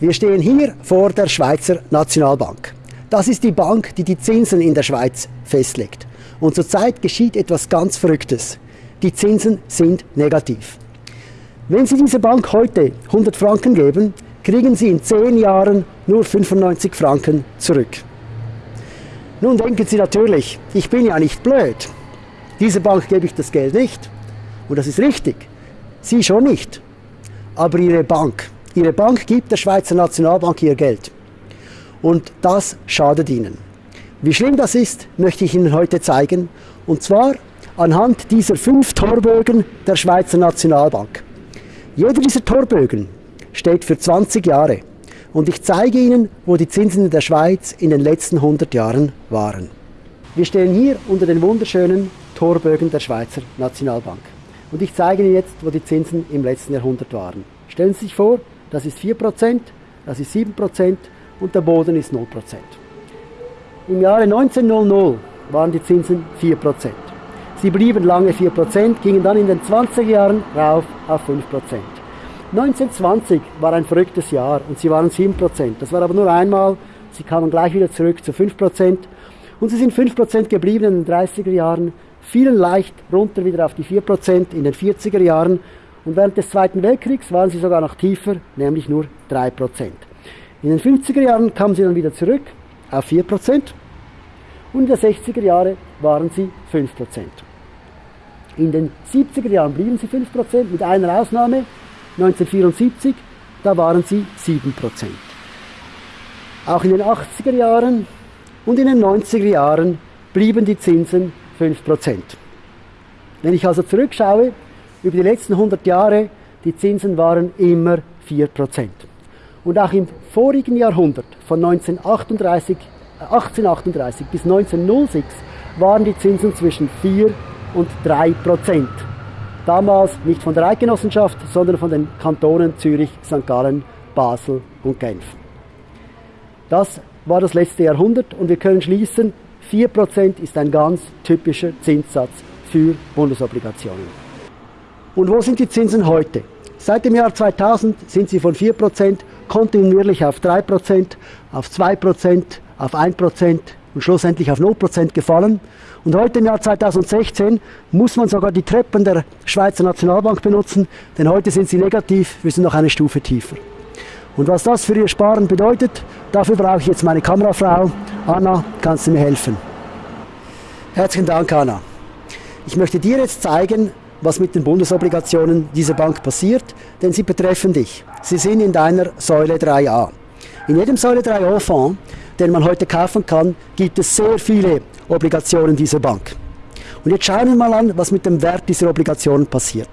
Wir stehen hier vor der Schweizer Nationalbank. Das ist die Bank, die die Zinsen in der Schweiz festlegt. Und zurzeit geschieht etwas ganz Verrücktes. Die Zinsen sind negativ. Wenn Sie dieser Bank heute 100 Franken geben, kriegen Sie in 10 Jahren nur 95 Franken zurück. Nun denken Sie natürlich, ich bin ja nicht blöd. Dieser Bank gebe ich das Geld nicht. Und das ist richtig. Sie schon nicht. Aber Ihre Bank, Ihre Bank gibt der Schweizer Nationalbank ihr Geld. Und das schadet Ihnen. Wie schlimm das ist, möchte ich Ihnen heute zeigen. Und zwar anhand dieser fünf Torbögen der Schweizer Nationalbank. Jeder dieser Torbögen steht für 20 Jahre. Und ich zeige Ihnen, wo die Zinsen in der Schweiz in den letzten 100 Jahren waren. Wir stehen hier unter den wunderschönen Torbögen der Schweizer Nationalbank. Und ich zeige Ihnen jetzt, wo die Zinsen im letzten Jahrhundert waren. Stellen Sie sich vor, das ist 4%, das ist 7% und der Boden ist 0%. Im Jahre 1900 waren die Zinsen 4%. Sie blieben lange 4%, gingen dann in den 20er Jahren rauf auf 5%. 1920 war ein verrücktes Jahr und sie waren 7%. Das war aber nur einmal. Sie kamen gleich wieder zurück zu 5%. Und sie sind 5% geblieben in den 30er Jahren, fielen leicht runter wieder auf die 4% in den 40er Jahren und während des Zweiten Weltkriegs waren sie sogar noch tiefer, nämlich nur 3%. In den 50er Jahren kamen sie dann wieder zurück auf 4% und in den 60er Jahren waren sie 5%. In den 70er Jahren blieben sie 5%, mit einer Ausnahme, 1974, da waren sie 7%. Auch in den 80er Jahren und in den 90er Jahren blieben die Zinsen 5%. Wenn ich also zurückschaue, über die letzten 100 Jahre, die Zinsen waren immer 4%. Und auch im vorigen Jahrhundert, von 1938, 1838 bis 1906, waren die Zinsen zwischen 4 und 3 Prozent. Damals nicht von der Eidgenossenschaft, sondern von den Kantonen Zürich, St. Gallen, Basel und Genf. Das war das letzte Jahrhundert und wir können schließen, 4% ist ein ganz typischer Zinssatz für Bundesobligationen. Und wo sind die Zinsen heute? Seit dem Jahr 2000 sind sie von 4% kontinuierlich auf 3%, auf 2%, auf 1% und schlussendlich auf 0% gefallen. Und heute im Jahr 2016 muss man sogar die Treppen der Schweizer Nationalbank benutzen, denn heute sind sie negativ, wir sind noch eine Stufe tiefer. Und was das für Ihr Sparen bedeutet, dafür brauche ich jetzt meine Kamerafrau. Anna, kannst du mir helfen? Herzlichen Dank, Anna. Ich möchte dir jetzt zeigen, was mit den Bundesobligationen dieser Bank passiert, denn sie betreffen dich. Sie sind in deiner Säule 3a. In jedem Säule 3a-Fonds, den man heute kaufen kann, gibt es sehr viele Obligationen dieser Bank. Und jetzt schauen wir mal an, was mit dem Wert dieser Obligationen passiert.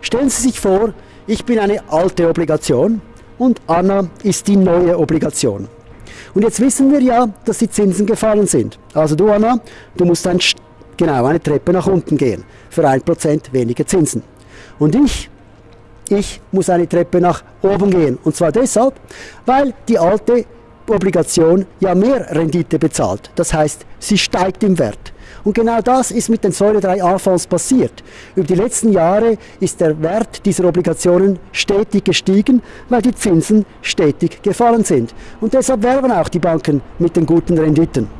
Stellen Sie sich vor, ich bin eine alte Obligation und Anna ist die neue Obligation. Und jetzt wissen wir ja, dass die Zinsen gefallen sind. Also du Anna, du musst ein, genau eine Treppe nach unten gehen für 1% weniger Zinsen. Und ich, ich muss eine Treppe nach oben gehen. Und zwar deshalb, weil die alte Obligation ja mehr Rendite bezahlt. Das heißt, sie steigt im Wert. Und genau das ist mit den Säule 3a Fonds passiert. Über die letzten Jahre ist der Wert dieser Obligationen stetig gestiegen, weil die Zinsen stetig gefallen sind. Und deshalb werben auch die Banken mit den guten Renditen.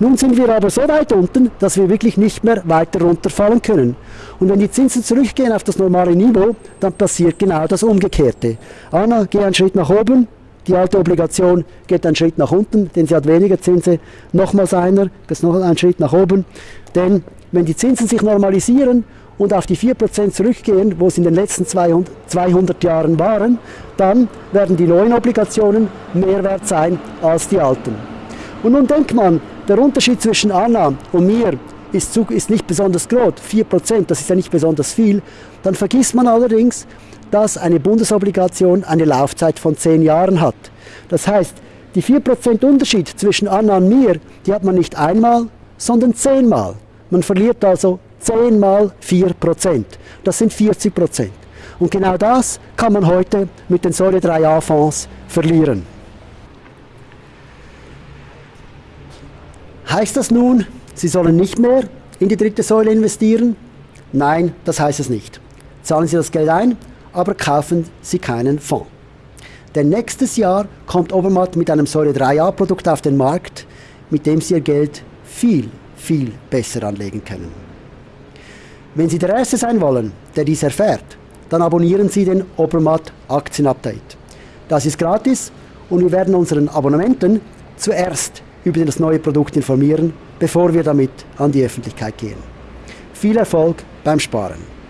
Nun sind wir aber so weit unten, dass wir wirklich nicht mehr weiter runterfallen können. Und wenn die Zinsen zurückgehen auf das normale Niveau, dann passiert genau das Umgekehrte. Anna, geh einen Schritt nach oben, die alte Obligation geht einen Schritt nach unten, denn sie hat weniger Zinsen. Nochmals einer, geht noch einen Schritt nach oben. Denn wenn die Zinsen sich normalisieren und auf die 4% zurückgehen, wo sie in den letzten 200, 200 Jahren waren, dann werden die neuen Obligationen mehr wert sein als die alten. Und nun denkt man, der Unterschied zwischen Anna und mir ist, ist nicht besonders groß, 4%, das ist ja nicht besonders viel. Dann vergisst man allerdings, dass eine Bundesobligation eine Laufzeit von 10 Jahren hat. Das heißt, die 4% Unterschied zwischen Anna und mir, die hat man nicht einmal, sondern zehnmal. Man verliert also 10 mal 4%. Das sind 40%. Und genau das kann man heute mit den Säule 3a Fonds verlieren. Heißt das nun, Sie sollen nicht mehr in die dritte Säule investieren? Nein, das heißt es nicht. Zahlen Sie das Geld ein aber kaufen Sie keinen Fonds. Denn nächstes Jahr kommt Obermatt mit einem Säure 3A-Produkt auf den Markt, mit dem Sie Ihr Geld viel, viel besser anlegen können. Wenn Sie der Erste sein wollen, der dies erfährt, dann abonnieren Sie den Obermatt Aktienupdate. Das ist gratis und wir werden unseren Abonnenten zuerst über das neue Produkt informieren, bevor wir damit an die Öffentlichkeit gehen. Viel Erfolg beim Sparen.